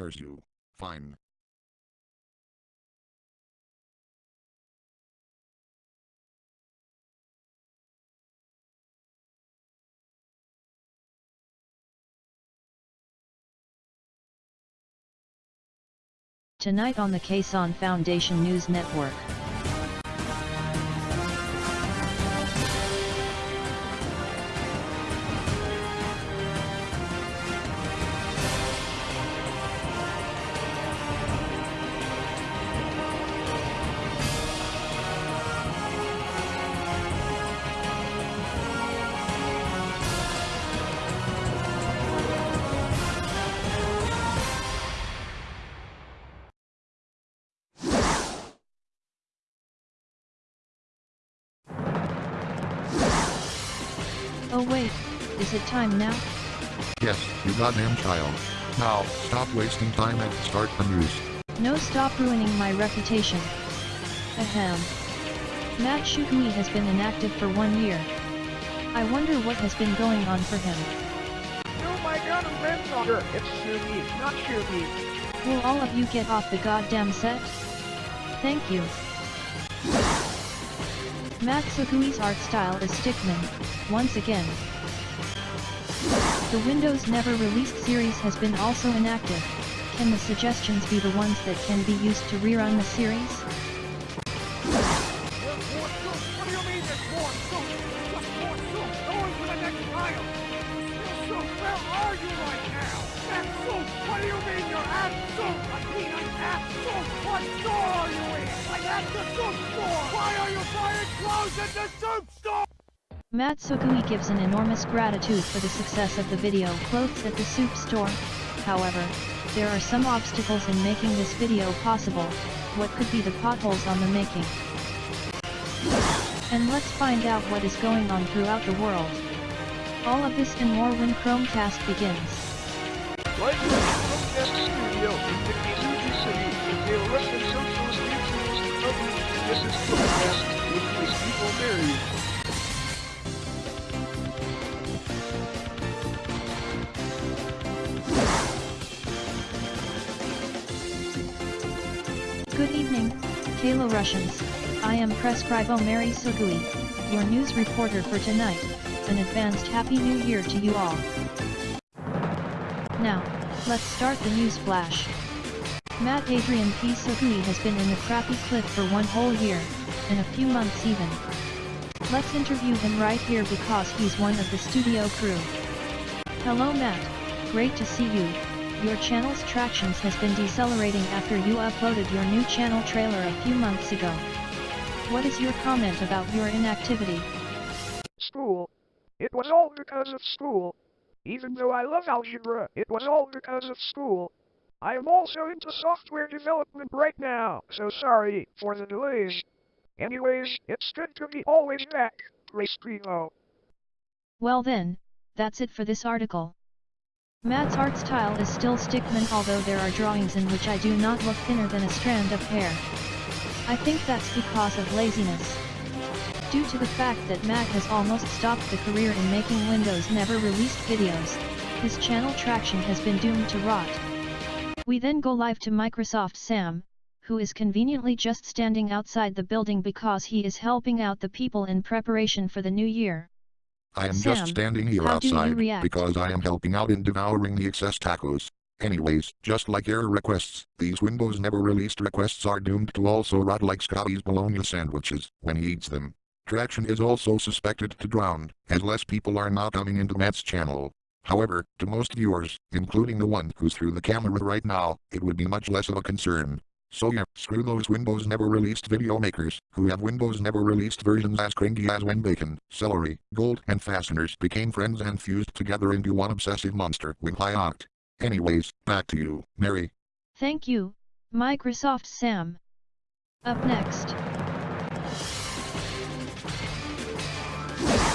Curse you. Fine. Tonight on the Kason Foundation News Network. Oh wait, is it time now? Yes, you goddamn child. Now, stop wasting time and start the news. No stop ruining my reputation. Ahem. Matt Shukui has been inactive for one year. I wonder what has been going on for him. Oh my god, I'm granddaughter! It's Shugi, not Shugi. Will all of you get off the goddamn set? Thank you. Matt Sukui's art style is stickman, once again. The Windows Never Released series has been also inactive. Can the suggestions be the ones that can be used to rerun the series? You right now? At soup! What do you mean you're at soup? I mean I'm at soup! What store are you in? I'm the soup store! Why are you buying clothes at the soup store? Matt Sukui gives an enormous gratitude for the success of the video Clothes at the Soup Store. However, there are some obstacles in making this video possible. What could be the potholes on the making? And let's find out what is going on throughout the world. All of this and more when Chromecast begins. Chromecast studio in the City, the this is Chromecast, with married. Good evening, Kalo Russians. I am Prescribo Mary Sugui, your news reporter for tonight. An advanced Happy New Year to you all. Now, let's start the news flash. Matt Adrian P. Sugui has been in the crappy clip for one whole year, and a few months even. Let's interview him right here because he's one of the studio crew. Hello Matt, great to see you. Your channel's tractions has been decelerating after you uploaded your new channel trailer a few months ago. What is your comment about your inactivity? School. It was all because of school. Even though I love algebra, it was all because of school. I am also into software development right now, so sorry for the delays. Anyways, it's good to be always back, Grace Primo. Well then, that's it for this article. Matt's art style is still stickman although there are drawings in which I do not look thinner than a strand of hair. I think that's because of laziness. Due to the fact that Matt has almost stopped the career in making Windows never released videos, his channel traction has been doomed to rot. We then go live to Microsoft Sam, who is conveniently just standing outside the building because he is helping out the people in preparation for the new year. I am Sam, just standing here how do you outside because I am helping out in devouring the excess tacos. Anyways, just like error requests, these Windows never released requests are doomed to also rot like Scotty's bologna sandwiches when he eats them. Traction is also suspected to drown, as less people are now coming into Matt's channel. However, to most viewers, including the one who's through the camera right now, it would be much less of a concern. So yeah, screw those Windows never released video makers, who have Windows never released versions as cringy as when bacon, celery, gold, and fasteners became friends and fused together into one obsessive monster with high oct. Anyways, back to you, Mary. Thank you, Microsoft Sam. Up next.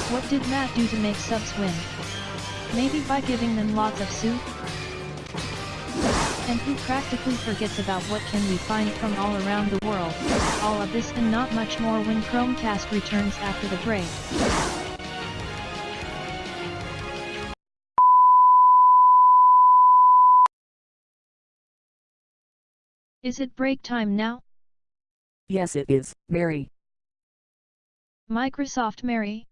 What did Matt do to make subs win? Maybe by giving them lots of soup? And who practically forgets about what can we find from all around the world? All of this and not much more when Chromecast returns after the break. Is it break time now? Yes it is, Mary. Microsoft Mary?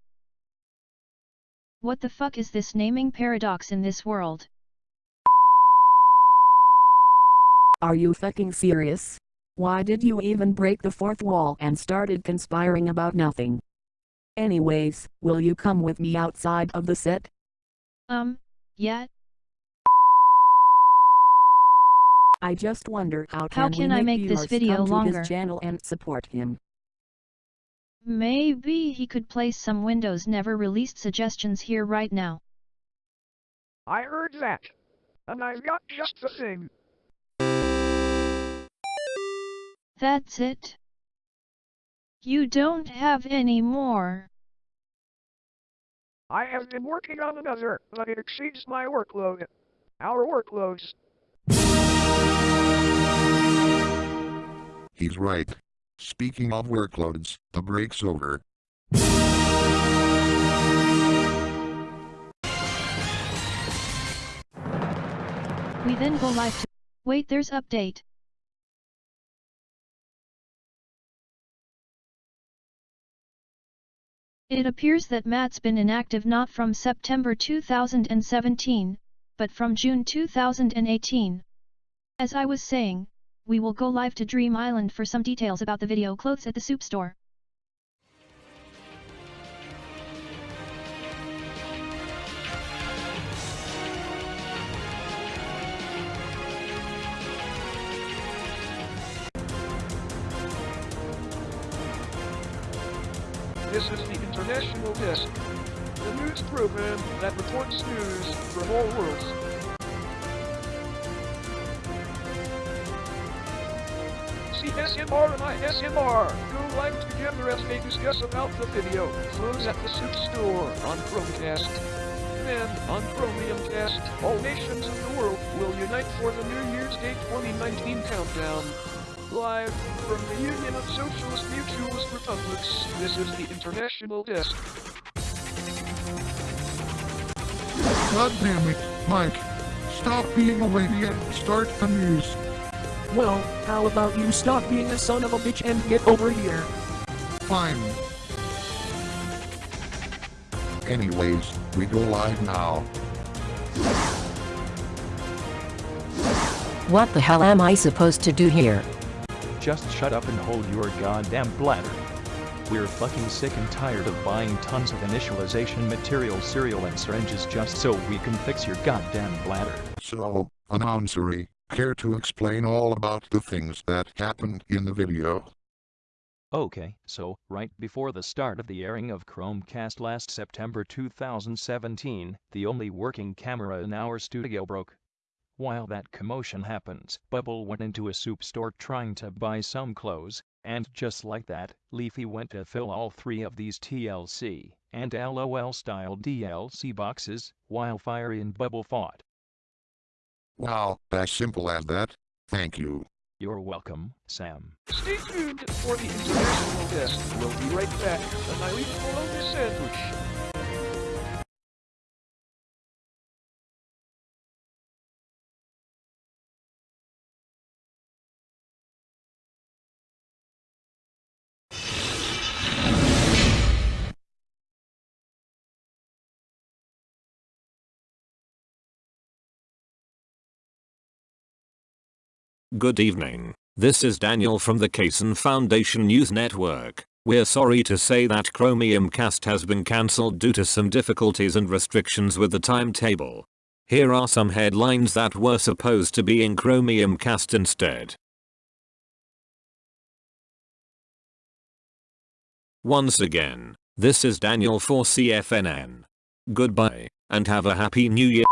What the fuck is this naming paradox in this world? Are you fucking serious? Why did you even break the fourth wall and started conspiring about nothing? Anyways, will you come with me outside of the set? Um, yeah, I just wonder how, How can, can I make this video longer? his channel and support him. Maybe he could place some Windows never released suggestions here right now. I heard that. And I've got just the thing. That's it? You don't have any more. I have been working on another, but it exceeds my workload. Our workloads. He's right. Speaking of workloads, the break's over. We then go live to- Wait there's update. It appears that Matt's been inactive not from September 2017, but from June 2018. As I was saying, we will go live to Dream Island for some details about the video clothes at the soup store. This is the International Desk, the news program that reports news from all worlds. See SMR and ISMR go live together as they discuss about the video close at the soup store on Chromecast. Then, on Chromiumcast, all nations of the world will unite for the New Year's Day 2019 countdown. Live from the Union of Socialist Mutualist Republics, this is the International Desk. God damn it, Mike. Stop being a lady and start the news. Well, how about you stop being a son of a bitch and get over here? Fine. Anyways, we go live now. What the hell am I supposed to do here? Just shut up and hold your goddamn bladder. We're fucking sick and tired of buying tons of initialization material cereal and syringes just so we can fix your goddamn bladder. So, announcery, care to explain all about the things that happened in the video? Okay, so, right before the start of the airing of Chromecast last September 2017, the only working camera in our studio broke. While that commotion happens, Bubble went into a soup store trying to buy some clothes, and just like that, Leafy went to fill all three of these TLC and LOL style DLC boxes, while Firey and Bubble fought. Wow, as simple as that. Thank you. You're welcome, Sam. Stay tuned for the International Desk. We'll be right back. And I eat bologna sandwich. Good evening. This is Daniel from the Kaysen Foundation News Network. We're sorry to say that Chromium Cast has been cancelled due to some difficulties and restrictions with the timetable. Here are some headlines that were supposed to be in Chromium Cast instead. Once again, this is Daniel for CFNN. Goodbye, and have a happy new year.